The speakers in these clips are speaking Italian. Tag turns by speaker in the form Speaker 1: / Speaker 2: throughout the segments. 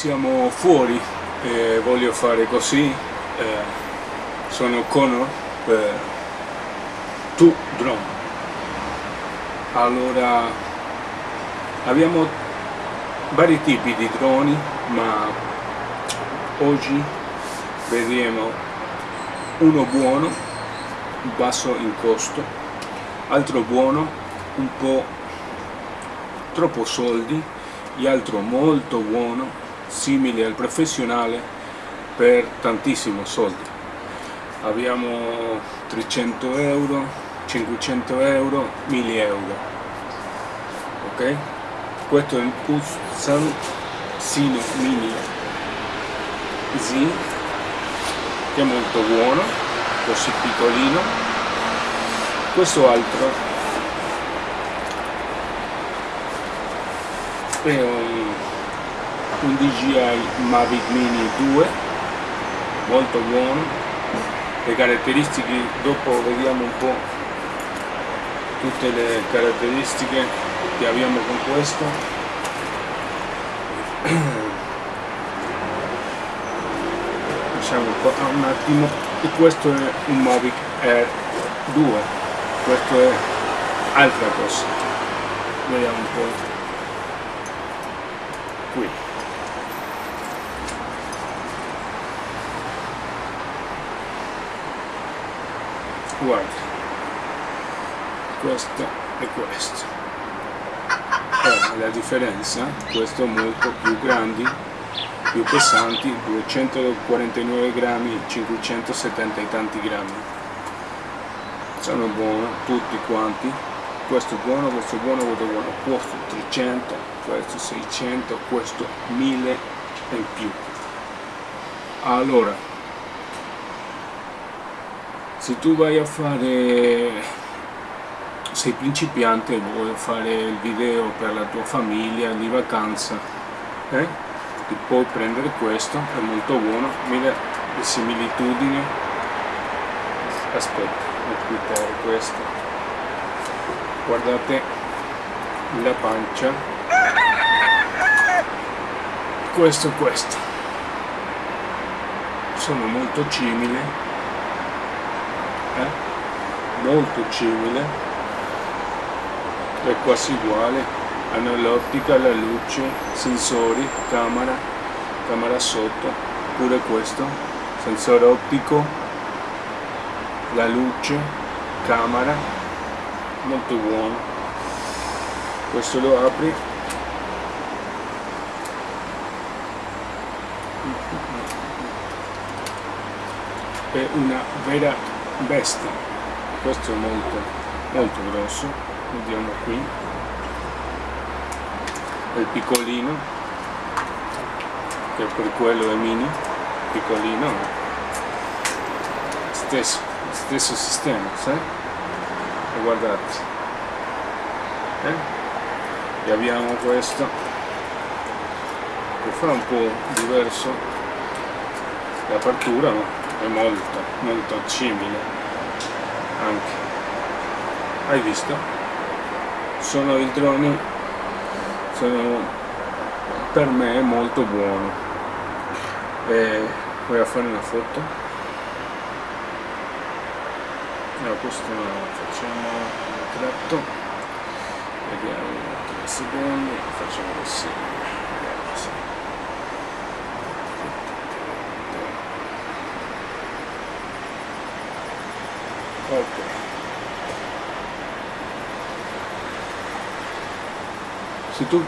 Speaker 1: siamo fuori e voglio fare così eh, sono Connor per tu drone. Allora abbiamo vari tipi di droni ma oggi vedremo uno buono basso in costo altro buono un po' troppo soldi e altro molto buono simile al professionale per tantissimo soldi. Abbiamo 300 euro 500 euro 1000 euro ok? Questo è il Pulsan Sino Mini Z che è molto buono così piccolino. Questo altro è un, DJI Mavic Mini 2 molto buono. Le caratteristiche dopo vediamo un po' tutte le caratteristiche che abbiamo con questo. Diciamo un attimo. E questo è un Mavic Air 2 questo è altra cosa. Vediamo un po' guarda questo e questo. Oh, la differenza questo è molto più grandi più pesanti 249 grammi 570 e tanti grammi. Sono buoni tutti quanti. Questo buono questo buono questo buono. Questo 300 questo 600 questo 1000 in più. Allora se tu vai a fare sei principiante e vuoi fare il video per la tua famiglia di vacanza eh? ti puoi prendere questo è molto buono mira le similitudini. Aspetta ho questo. Guardate la pancia. Questo e questo. Sono molto simili eh? molto simile. È quasi uguale. Hanno l'ottica, la luce, sensori, camera, camera sotto. Pure questo. Sensore ottico la luce, camera. Molto buono. Questo lo apri. È una vera bestia questo è molto molto grosso. Vediamo qui. Il piccolino che per quello è mini piccolino. Stesso stesso sistema sai? e guardate. Eh? e abbiamo questo che fa un po' diverso l'apertura ma è molto molto simile. Anche. Hai visto? sono i droni. Sono per me molto buono e a fare una foto? No, questo facciamo un tratto. Vediamo 3 secondi facciamo così ok se tu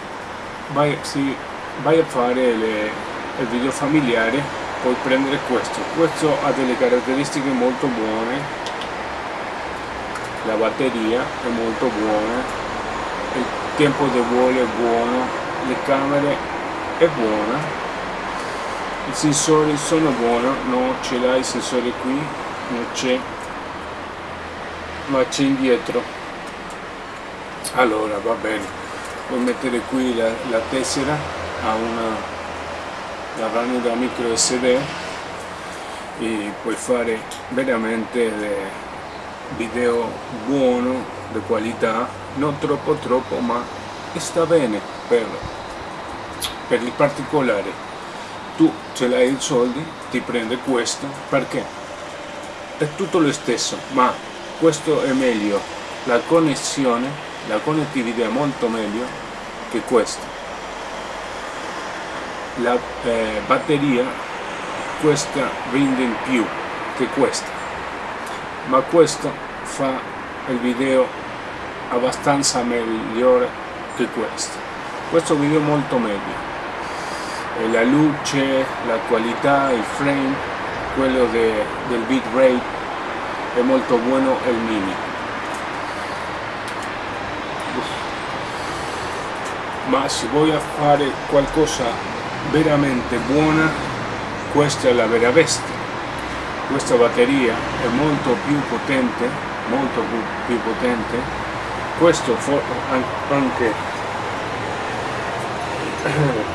Speaker 1: vai, si vai a fare le, il video familiare puoi prendere questo. Questo ha delle caratteristiche molto buone. La batteria è molto buona. Il tempo di volo è buono. Le camere è buona. I sensori sono buoni. Non ce l'hai i sensori qui. Non c'è. Ma c'è indietro. Allora va bene puoi mettere qui la, la tessera a una la ranura micro sd e puoi fare veramente video buono di qualità non troppo troppo ma sta bene per, per il particolare. Tu ce l'hai i soldi ti prende questo perché? È tutto lo stesso ma questo è meglio. La connessione la connettività è molto meglio che questo. La eh, batteria questa rende in più che questa. Ma questo fa il video abbastanza migliore che questo. Questo video è molto meglio. E la luce la qualità il frame quello de, del bitrate è molto buono il mini ma se voglio fare qualcosa veramente buona questa è la vera bestia. Questa batteria è molto più potente molto più, più potente. Questo anche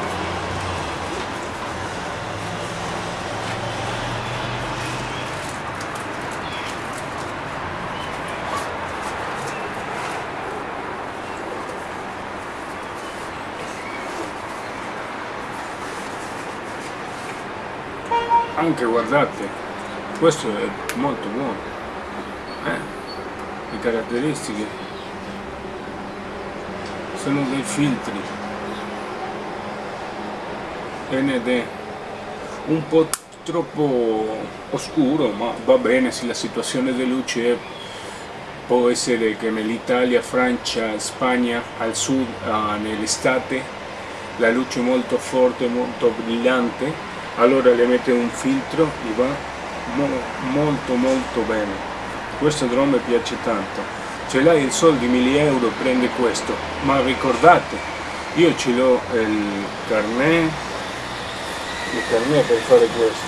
Speaker 1: anche guardate questo è molto buono eh? le caratteristiche. Sono dei filtri. ND un po' troppo oscuro ma va bene se la situazione di luce è, può essere che nell'Italia, Francia, Spagna al sud uh, nell'estate la luce è molto forte, molto brillante allora le mette un filtro e va mo molto molto bene. Questo drone mi piace tanto. Ce l'hai il soldi 1000 euro prende questo. Ma ricordate io ce l'ho il carnet. Il carnet per fare questo.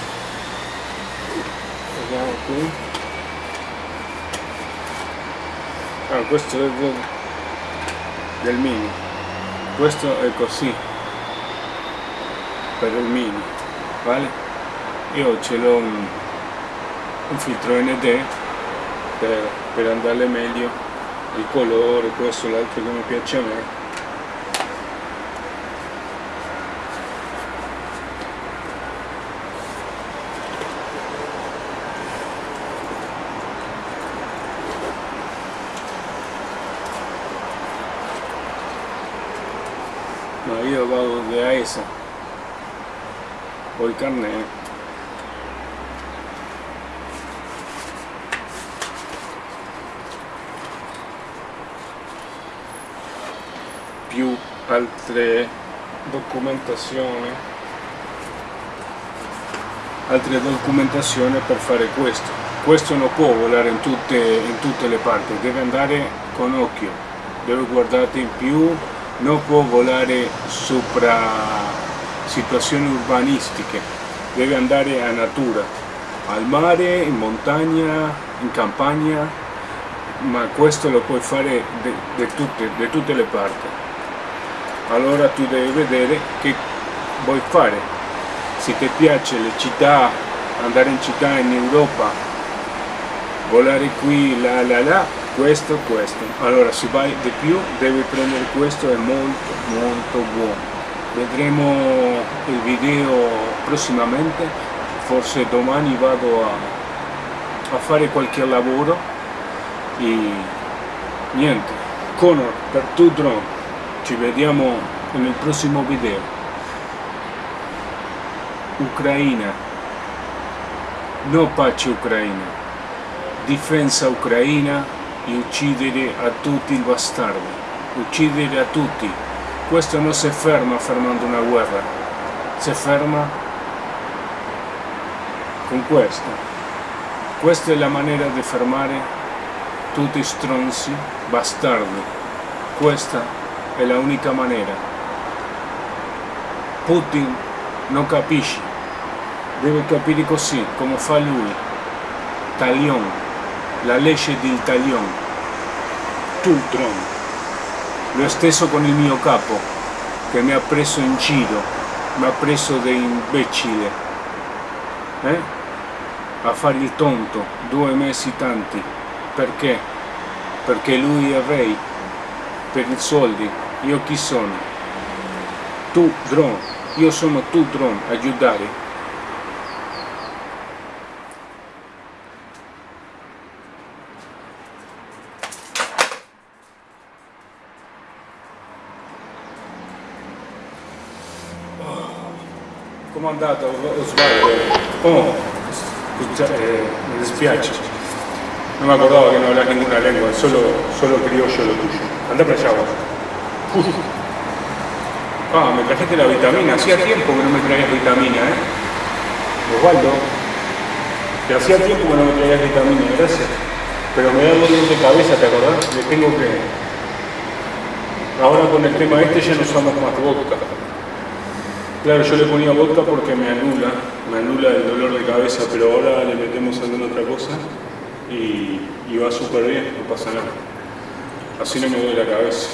Speaker 1: Vediamo qui. Ah questo è del, del mini. Questo è così. Per il mini vale? io ce l'ho un, un, filtro ND per, per andare meglio. Il colore questo l'altro mi piace a me. Ma io vado da esa o il carnet più altre documentazioni. Altre documentazioni per fare questo. Questo non può volare in tutte, in tutte le parti. Deve andare con occhio. Deve guardare in più. Non può volare sopra situazioni urbanistiche, deve andare a natura, al mare, in montagna, in campagna, ma questo lo puoi fare da tutte, tutte le parti. Allora tu devi vedere che vuoi fare. Se ti piace le città, andare in città in Europa, volare qui, là, là, là, questo, questo. Allora se vai di più devi prendere questo, è molto, molto buono vedremo il video prossimamente. Forse domani vado a, a fare qualche lavoro. E niente. Conor per tu drone. Ci vediamo nel prossimo video. Ucraina. No pace ucraina. Difesa ucraina. E uccidere a tutti il bastardo uccidere a tutti questo non si ferma fermando una guerra, si ferma con questo. Questa è la maniera di fermare tutti i stronzi, bastardi. Questa è l'unica maniera. Putin non capisce, deve capire così, come fa lui. Talion, la legge del talion. Tu, Trump. Lo stesso con il mio capo, che mi ha preso in giro, mi ha preso da imbecille, eh? a fare il tonto, due mesi tanti. Perché? Perché lui è re, per i soldi. Io chi sono? Tu, drone, io sono tu drone, aiutare. Come è andato Osvaldo? Oh, scusa, eh. Non mi acordavo che non hablas ninguna lengua, solo, solo criollo lo tuyo. Anda para allá vos. Ah, me trajiste la vitamina. Hacía tiempo que no me traías vitamina, ¿eh? Osvaldo, que hacía tiempo que no me traías vitamina, gracias. Pero me da dolor de cabeza, ¿te acordás? Le tengo que... Ahora con el tema este ya no usamos más vodka. Claro, yo le ponía vodka porque me anula, me anula el dolor de cabeza, pero ahora le metemos alguna otra cosa y, va súper bien, no pasa nada. Así no me duele la cabeza.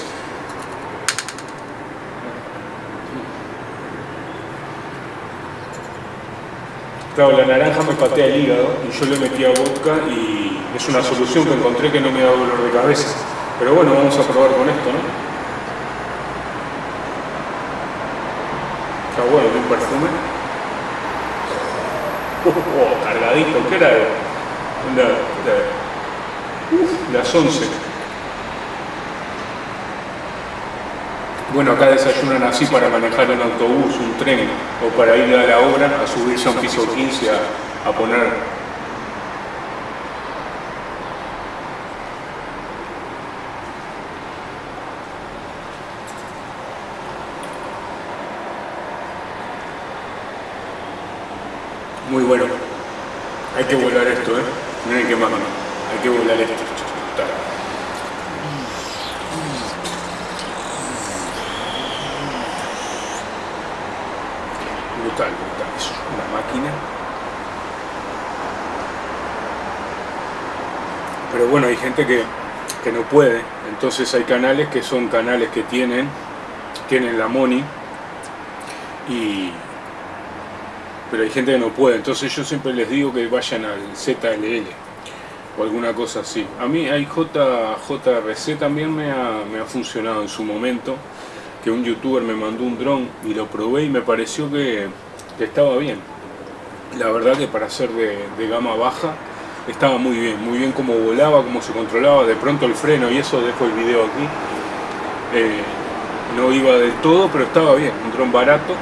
Speaker 1: Claro, la naranja me patea el hígado y yo le metía vodka y es una solución que encontré que no me da dolor de cabeza. Pero bueno, vamos a probar con esto, ¿no? Está bueno, un perfume. Oh, cargadito, ¿qué era? La, la, las 11. Bueno, acá desayunan así para manejar un autobús, un tren o para ir a la obra, a subirse a un piso 15 a, a poner Muy bueno. Hay que volar esto, ¿eh? Miren qué más, Hay que volar esto. Brutal, brutal. Es una máquina. Pero bueno, hay gente que, que no puede. Entonces hay canales que son canales que tienen, tienen la money y pero hay gente que no puede, entonces yo siempre les digo que vayan al ZLL o alguna cosa así. A mí hay JRC también me ha, me ha funcionado en su momento, que un youtuber me mandó un dron y lo probé y me pareció que, estaba bien. La verdad que para ser de, gama baja estaba muy bien, muy bien como volaba, cómo se controlaba, de pronto el freno y eso, dejo el video aquí. Eh, no iba del todo, pero estaba bien, un dron barato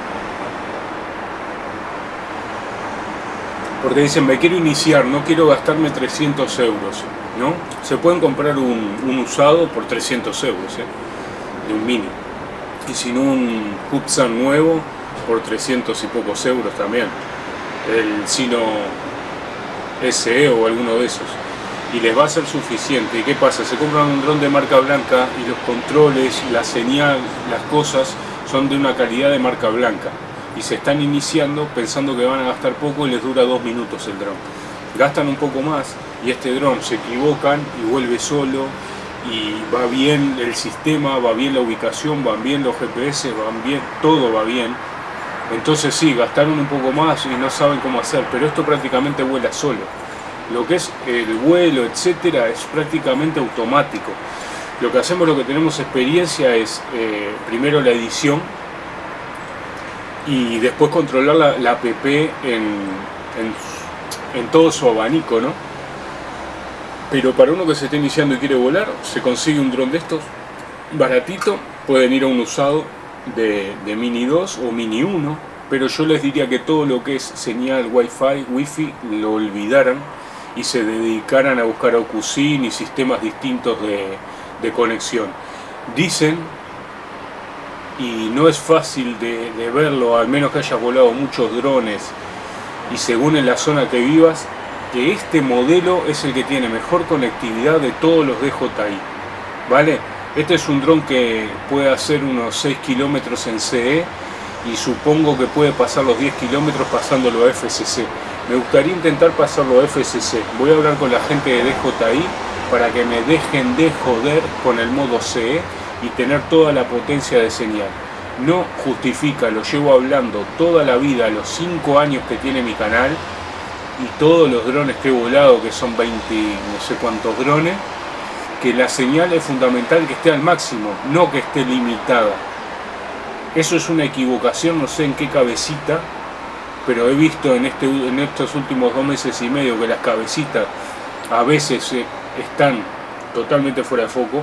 Speaker 1: porque dicen me quiero iniciar, no quiero gastarme 300 euros, ¿no? Se pueden comprar un, usado por 300 euros, ¿eh? de un mini, y sin un Hudson nuevo por 300 y pocos euros también, el Sino SE o alguno de esos, y les va a ser suficiente. ¿Y qué pasa? Se compran un dron de marca blanca y los controles, la señal, las cosas son de una calidad de marca blanca y se están iniciando pensando que van a gastar poco y les dura dos minutos el dron. Gastan un poco más y este dron se equivocan y vuelve solo y va bien el sistema, va bien la ubicación, van bien los GPS, van bien, todo va bien. Entonces sí, gastaron un poco más y no saben cómo hacer, pero esto prácticamente vuela solo. Lo que es el vuelo, etcétera, es prácticamente automático. Lo que hacemos, lo que tenemos experiencia es eh, primero la edición, y después controlar la, app en, en, todo su abanico, ¿no? Pero para uno que se esté iniciando y quiere volar, se consigue un dron de estos, baratito, pueden ir a un usado de, Mini 2 o Mini 1, pero yo les diría que todo lo que es señal Wi-Fi, Wi-Fi, lo olvidaran y se dedicaran a buscar OcuSyn y sistemas distintos de, de conexión. Dicen y no es fácil de, verlo, al menos que hayas volado muchos drones y según en la zona que vivas, que este modelo es el que tiene mejor conectividad de todos los DJI, ¿vale? Este es un dron que puede hacer unos 6 kilómetros en CE y supongo que puede pasar los 10 kilómetros pasándolo a FCC. Me gustaría intentar pasarlo a FCC. Voy a hablar con la gente de DJI para que me dejen de joder con el modo CE y tener toda la potencia de señal. No justifica, lo llevo hablando toda la vida, los 5 años que tiene mi canal y todos los drones que he volado, que son 20 no sé cuántos drones, que la señal es fundamental que esté al máximo, no que esté limitada. Eso es una equivocación, no sé en qué cabecita, pero he visto en, este, estos últimos dos meses y medio que las cabecitas a veces eh, están totalmente fuera de foco,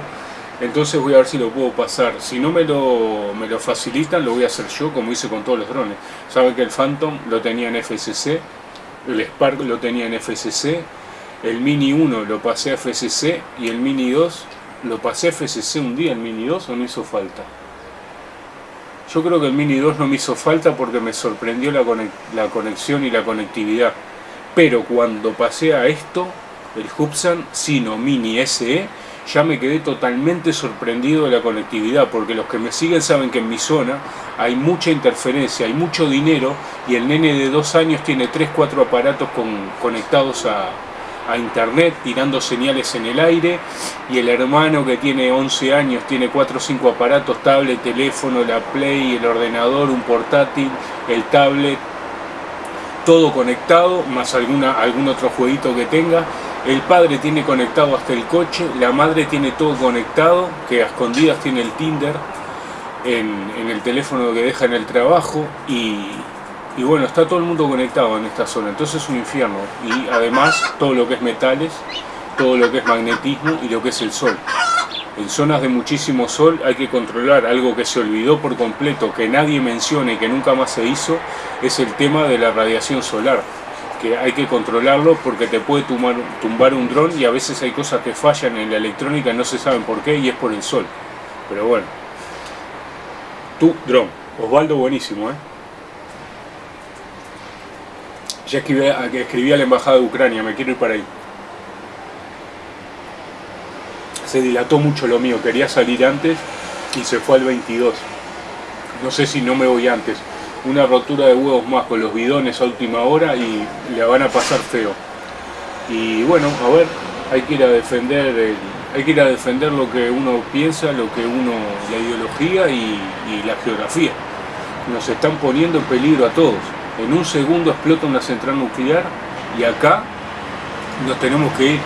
Speaker 1: entonces voy a ver si lo puedo pasar. Si no me lo, me lo facilitan, lo voy a hacer yo, como hice con todos los drones. Saben que el Phantom lo tenía en FCC, el Spark lo tenía en FCC, el Mini 1 lo pasé a FCC y el Mini 2 lo pasé a FCC un día, el Mini 2 o no hizo falta. Yo creo que el Mini 2 no me hizo falta porque me sorprendió la, conexión y la conectividad. Pero cuando pasé a esto, el Hubsan Sino Mini SE, ya me quedé totalmente sorprendido de la conectividad, porque los que me siguen saben que en mi zona hay mucha interferencia, hay mucho dinero, y el nene de dos años tiene 3-4 aparatos conectados a, a internet, tirando señales en el aire, y el hermano que tiene 11 años tiene 4 o 5 aparatos, tablet, teléfono, la Play, el ordenador, un portátil, el tablet, todo conectado, más alguna, algún otro jueguito que tenga, el padre tiene conectado hasta el coche, la madre tiene todo conectado, que a escondidas tiene el Tinder en, el teléfono que deja en el trabajo y, y, bueno, está todo el mundo conectado en esta zona, entonces es un infierno. Y además todo lo que es metales, todo lo que es magnetismo y lo que es el sol. En zonas de muchísimo sol hay que controlar algo que se olvidó por completo, que nadie menciona y que nunca más se hizo, es el tema de la radiación solar que hay que controlarlo porque te puede tumbar, un dron y a veces hay cosas que fallan en la electrónica, no se saben por qué y es por el sol. Pero bueno. Tu dron. Osvaldo buenísimo, ¿eh? Ya escribí, escribí a la embajada de Ucrania, me quiero ir para ahí. Se dilató mucho lo mío, quería salir antes y se fue al 22. No sé si no me voy antes una rotura de huevos más con los bidones a última hora y le van a pasar feo. Y bueno, a ver, hay que ir a defender hay que ir a defender lo que uno piensa, lo que uno, la ideología y la geografía. Nos están poniendo en peligro a todos. En un segundo explota una central nuclear y acá nos tenemos que ir.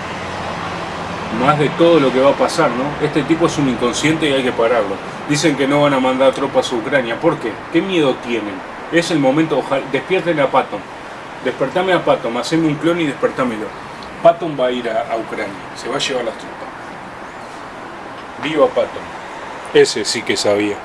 Speaker 1: Más de todo lo que va a pasar, ¿no? Este tipo es un inconsciente y hay que pararlo. Dicen que no van a mandar tropas a Ucrania. ¿Por qué? ¿Qué miedo tienen? Es el momento, ojalá, despierten a Patton. Despertame a Patton, haceme un clon y despertámelo. Patton va a ir a, a Ucrania, se va a llevar las tropas. Viva Patton. Ese sí que sabía.